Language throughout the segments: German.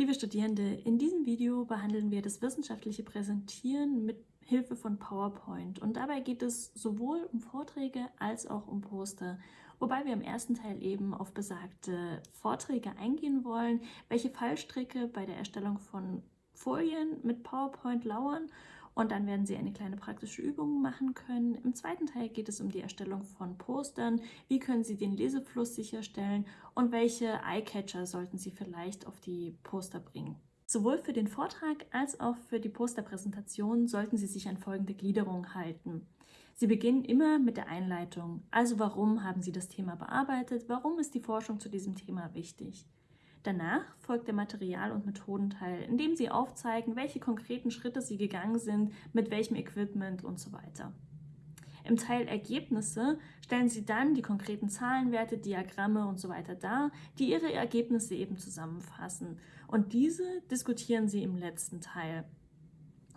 Liebe Studierende, in diesem Video behandeln wir das wissenschaftliche Präsentieren mit Hilfe von PowerPoint. Und dabei geht es sowohl um Vorträge als auch um Poster, wobei wir im ersten Teil eben auf besagte Vorträge eingehen wollen, welche Fallstricke bei der Erstellung von Folien mit PowerPoint lauern und dann werden Sie eine kleine praktische Übung machen können. Im zweiten Teil geht es um die Erstellung von Postern. Wie können Sie den Lesefluss sicherstellen und welche Eyecatcher sollten Sie vielleicht auf die Poster bringen. Sowohl für den Vortrag als auch für die Posterpräsentation sollten Sie sich an folgende Gliederung halten. Sie beginnen immer mit der Einleitung. Also warum haben Sie das Thema bearbeitet? Warum ist die Forschung zu diesem Thema wichtig? Danach folgt der Material- und Methodenteil, in dem Sie aufzeigen, welche konkreten Schritte Sie gegangen sind, mit welchem Equipment und so weiter. Im Teil Ergebnisse stellen Sie dann die konkreten Zahlenwerte, Diagramme und so weiter dar, die Ihre Ergebnisse eben zusammenfassen. Und diese diskutieren Sie im letzten Teil.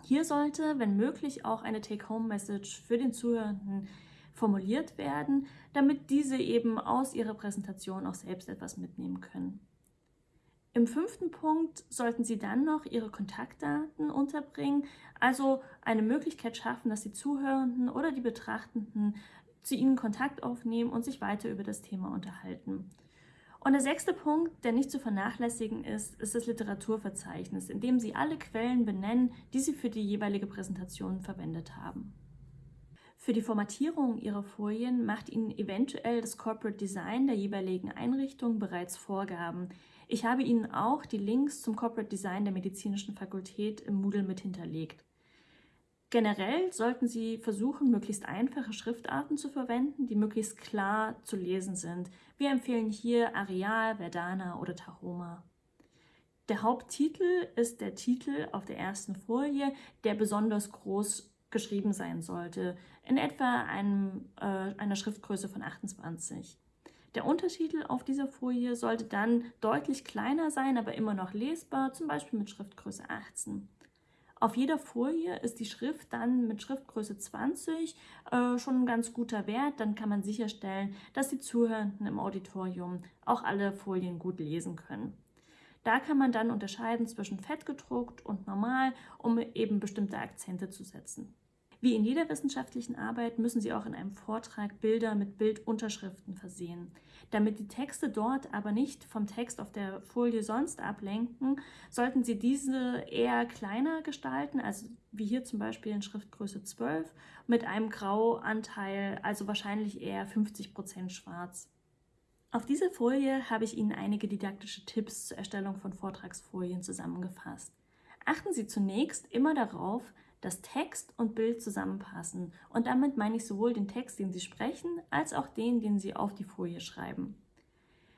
Hier sollte, wenn möglich, auch eine Take-Home-Message für den Zuhörenden formuliert werden, damit diese eben aus ihrer Präsentation auch selbst etwas mitnehmen können. Im fünften Punkt sollten Sie dann noch Ihre Kontaktdaten unterbringen, also eine Möglichkeit schaffen, dass die Zuhörenden oder die Betrachtenden zu Ihnen Kontakt aufnehmen und sich weiter über das Thema unterhalten. Und der sechste Punkt, der nicht zu vernachlässigen ist, ist das Literaturverzeichnis, in dem Sie alle Quellen benennen, die Sie für die jeweilige Präsentation verwendet haben. Für die Formatierung Ihrer Folien macht Ihnen eventuell das Corporate Design der jeweiligen Einrichtung bereits Vorgaben, ich habe Ihnen auch die Links zum Corporate Design der Medizinischen Fakultät im Moodle mit hinterlegt. Generell sollten Sie versuchen, möglichst einfache Schriftarten zu verwenden, die möglichst klar zu lesen sind. Wir empfehlen hier Arial, Verdana oder Tahoma. Der Haupttitel ist der Titel auf der ersten Folie, der besonders groß geschrieben sein sollte, in etwa einem, äh, einer Schriftgröße von 28. Der Untertitel auf dieser Folie sollte dann deutlich kleiner sein, aber immer noch lesbar, zum Beispiel mit Schriftgröße 18. Auf jeder Folie ist die Schrift dann mit Schriftgröße 20 äh, schon ein ganz guter Wert. Dann kann man sicherstellen, dass die Zuhörenden im Auditorium auch alle Folien gut lesen können. Da kann man dann unterscheiden zwischen fett gedruckt und normal, um eben bestimmte Akzente zu setzen. Wie in jeder wissenschaftlichen Arbeit müssen Sie auch in einem Vortrag Bilder mit Bildunterschriften versehen. Damit die Texte dort aber nicht vom Text auf der Folie sonst ablenken, sollten Sie diese eher kleiner gestalten, also wie hier zum Beispiel in Schriftgröße 12, mit einem Grauanteil, also wahrscheinlich eher 50% schwarz. Auf dieser Folie habe ich Ihnen einige didaktische Tipps zur Erstellung von Vortragsfolien zusammengefasst. Achten Sie zunächst immer darauf, dass Text und Bild zusammenpassen. Und damit meine ich sowohl den Text, den Sie sprechen, als auch den, den Sie auf die Folie schreiben.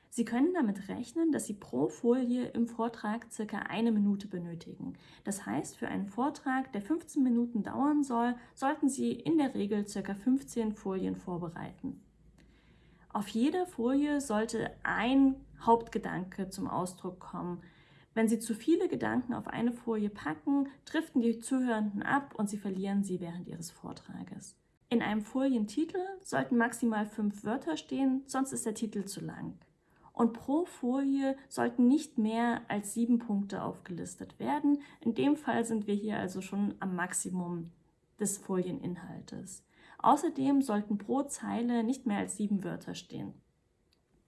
Sie können damit rechnen, dass Sie pro Folie im Vortrag circa eine Minute benötigen. Das heißt, für einen Vortrag, der 15 Minuten dauern soll, sollten Sie in der Regel circa 15 Folien vorbereiten. Auf jeder Folie sollte ein Hauptgedanke zum Ausdruck kommen, wenn Sie zu viele Gedanken auf eine Folie packen, driften die Zuhörenden ab und Sie verlieren sie während Ihres Vortrages. In einem Folientitel sollten maximal fünf Wörter stehen, sonst ist der Titel zu lang. Und pro Folie sollten nicht mehr als sieben Punkte aufgelistet werden. In dem Fall sind wir hier also schon am Maximum des Folieninhaltes. Außerdem sollten pro Zeile nicht mehr als sieben Wörter stehen.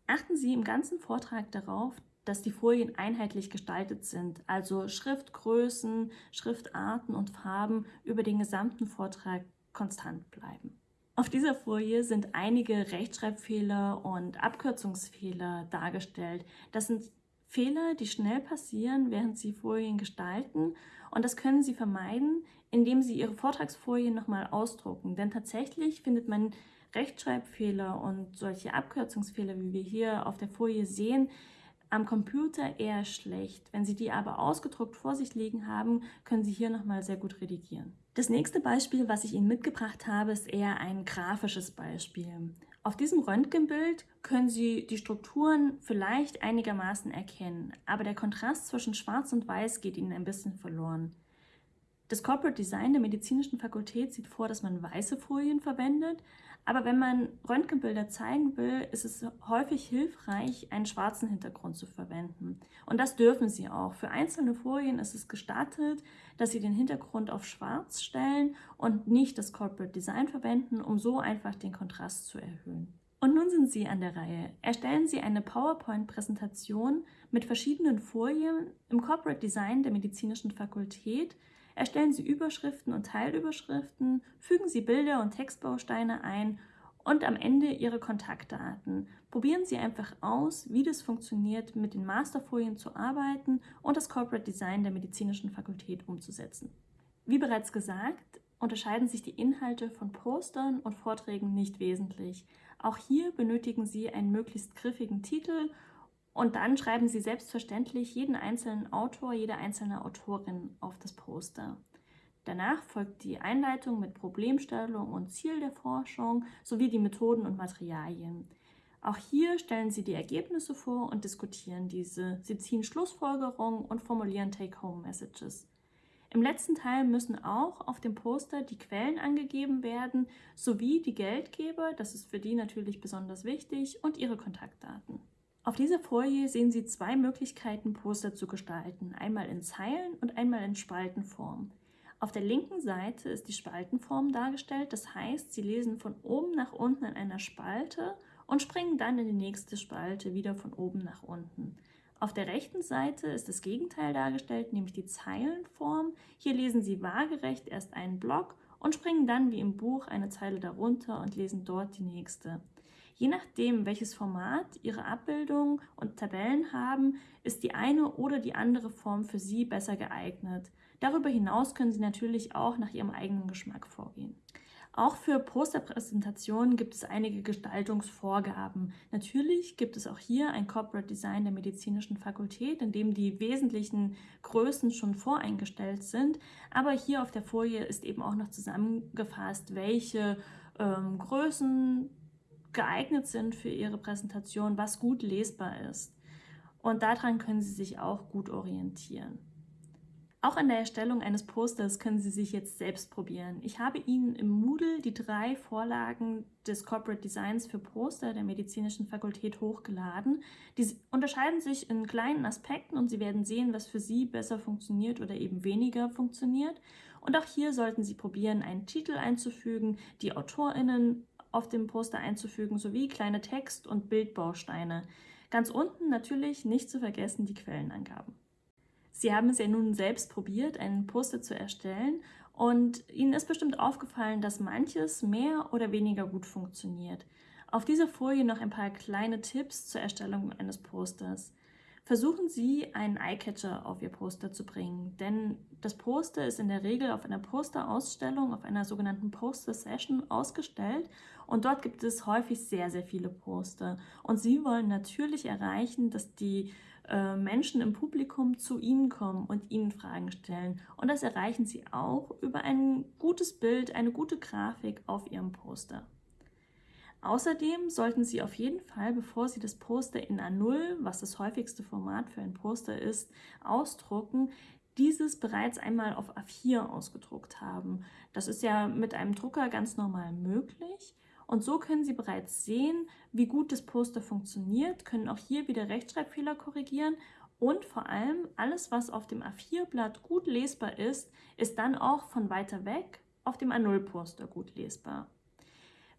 Achten Sie im ganzen Vortrag darauf, dass die Folien einheitlich gestaltet sind, also Schriftgrößen, Schriftarten und Farben über den gesamten Vortrag konstant bleiben. Auf dieser Folie sind einige Rechtschreibfehler und Abkürzungsfehler dargestellt. Das sind Fehler, die schnell passieren, während Sie Folien gestalten und das können Sie vermeiden, indem Sie Ihre Vortragsfolien nochmal ausdrucken. Denn tatsächlich findet man Rechtschreibfehler und solche Abkürzungsfehler, wie wir hier auf der Folie sehen, am Computer eher schlecht. Wenn Sie die aber ausgedruckt vor sich liegen haben, können Sie hier nochmal sehr gut redigieren. Das nächste Beispiel, was ich Ihnen mitgebracht habe, ist eher ein grafisches Beispiel. Auf diesem Röntgenbild können Sie die Strukturen vielleicht einigermaßen erkennen, aber der Kontrast zwischen Schwarz und Weiß geht Ihnen ein bisschen verloren. Das Corporate Design der Medizinischen Fakultät sieht vor, dass man weiße Folien verwendet, Aber wenn man Röntgenbilder zeigen will, ist es häufig hilfreich, einen schwarzen Hintergrund zu verwenden. Und das dürfen Sie auch. Für einzelne Folien ist es gestattet, dass Sie den Hintergrund auf schwarz stellen und nicht das Corporate Design verwenden, um so einfach den Kontrast zu erhöhen. Und nun sind Sie an der Reihe. Erstellen Sie eine PowerPoint-Präsentation mit verschiedenen Folien im Corporate Design der Medizinischen Fakultät, Erstellen Sie Überschriften und Teilüberschriften, fügen Sie Bilder und Textbausteine ein und am Ende Ihre Kontaktdaten. Probieren Sie einfach aus, wie das funktioniert, mit den Masterfolien zu arbeiten und das Corporate Design der Medizinischen Fakultät umzusetzen. Wie bereits gesagt, unterscheiden sich die Inhalte von Postern und Vorträgen nicht wesentlich. Auch hier benötigen Sie einen möglichst griffigen Titel und dann schreiben Sie selbstverständlich jeden einzelnen Autor, jede einzelne Autorin auf das Poster. Danach folgt die Einleitung mit Problemstellung und Ziel der Forschung sowie die Methoden und Materialien. Auch hier stellen Sie die Ergebnisse vor und diskutieren diese. Sie ziehen Schlussfolgerungen und formulieren Take-Home-Messages. Im letzten Teil müssen auch auf dem Poster die Quellen angegeben werden, sowie die Geldgeber, das ist für die natürlich besonders wichtig, und ihre Kontaktdaten. Auf dieser Folie sehen Sie zwei Möglichkeiten, Poster zu gestalten, einmal in Zeilen und einmal in Spaltenform. Auf der linken Seite ist die Spaltenform dargestellt, das heißt, Sie lesen von oben nach unten in einer Spalte und springen dann in die nächste Spalte wieder von oben nach unten. Auf der rechten Seite ist das Gegenteil dargestellt, nämlich die Zeilenform. Hier lesen Sie waagerecht erst einen Block und springen dann wie im Buch eine Zeile darunter und lesen dort die nächste. Je nachdem, welches Format Ihre Abbildungen und Tabellen haben, ist die eine oder die andere Form für Sie besser geeignet. Darüber hinaus können Sie natürlich auch nach Ihrem eigenen Geschmack vorgehen. Auch für Posterpräsentationen gibt es einige Gestaltungsvorgaben. Natürlich gibt es auch hier ein Corporate Design der Medizinischen Fakultät, in dem die wesentlichen Größen schon voreingestellt sind. Aber hier auf der Folie ist eben auch noch zusammengefasst, welche ähm, Größen geeignet sind für Ihre Präsentation, was gut lesbar ist. Und daran können Sie sich auch gut orientieren. Auch an der Erstellung eines Posters können Sie sich jetzt selbst probieren. Ich habe Ihnen im Moodle die drei Vorlagen des Corporate Designs für Poster der Medizinischen Fakultät hochgeladen. Die unterscheiden sich in kleinen Aspekten und Sie werden sehen, was für Sie besser funktioniert oder eben weniger funktioniert. Und auch hier sollten Sie probieren, einen Titel einzufügen, die AutorInnen auf dem Poster einzufügen, sowie kleine Text- und Bildbausteine. Ganz unten natürlich nicht zu vergessen die Quellenangaben. Sie haben es ja nun selbst probiert, einen Poster zu erstellen und Ihnen ist bestimmt aufgefallen, dass manches mehr oder weniger gut funktioniert. Auf dieser Folie noch ein paar kleine Tipps zur Erstellung eines Posters. Versuchen Sie, einen Eyecatcher auf Ihr Poster zu bringen, denn das Poster ist in der Regel auf einer Posterausstellung, auf einer sogenannten Poster-Session ausgestellt und dort gibt es häufig sehr, sehr viele Poster. Und Sie wollen natürlich erreichen, dass die äh, Menschen im Publikum zu Ihnen kommen und Ihnen Fragen stellen. Und das erreichen Sie auch über ein gutes Bild, eine gute Grafik auf Ihrem Poster. Außerdem sollten Sie auf jeden Fall, bevor Sie das Poster in A0, was das häufigste Format für ein Poster ist, ausdrucken, dieses bereits einmal auf A4 ausgedruckt haben. Das ist ja mit einem Drucker ganz normal möglich. Und so können Sie bereits sehen, wie gut das Poster funktioniert, können auch hier wieder Rechtschreibfehler korrigieren und vor allem alles, was auf dem A4-Blatt gut lesbar ist, ist dann auch von weiter weg auf dem A0-Poster gut lesbar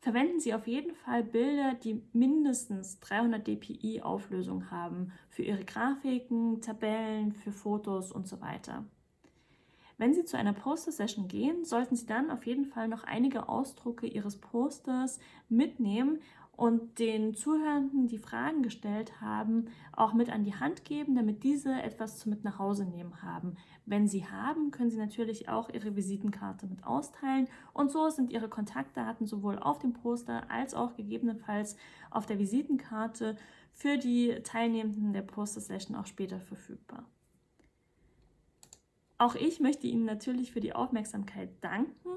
verwenden Sie auf jeden Fall Bilder, die mindestens 300 dpi Auflösung haben für Ihre Grafiken, Tabellen, für Fotos und so weiter. Wenn Sie zu einer Poster-Session gehen, sollten Sie dann auf jeden Fall noch einige Ausdrucke Ihres Posters mitnehmen und den Zuhörenden, die Fragen gestellt haben, auch mit an die Hand geben, damit diese etwas zu mit nach Hause nehmen haben. Wenn sie haben, können sie natürlich auch ihre Visitenkarte mit austeilen und so sind ihre Kontaktdaten sowohl auf dem Poster als auch gegebenenfalls auf der Visitenkarte für die Teilnehmenden der Poster-Session auch später verfügbar. Auch ich möchte Ihnen natürlich für die Aufmerksamkeit danken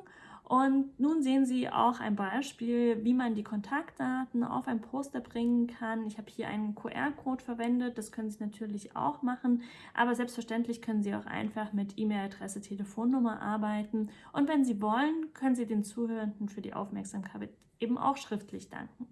und nun sehen Sie auch ein Beispiel, wie man die Kontaktdaten auf ein Poster bringen kann. Ich habe hier einen QR-Code verwendet, das können Sie natürlich auch machen, aber selbstverständlich können Sie auch einfach mit E-Mail-Adresse, Telefonnummer arbeiten. Und wenn Sie wollen, können Sie den Zuhörenden für die Aufmerksamkeit eben auch schriftlich danken.